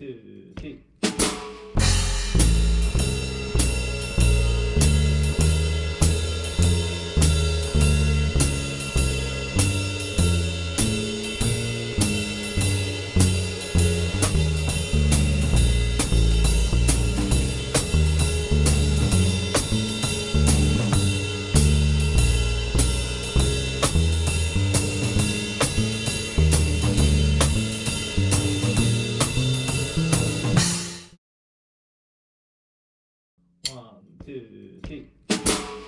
two, three. うん。 원, 투, 쓰리.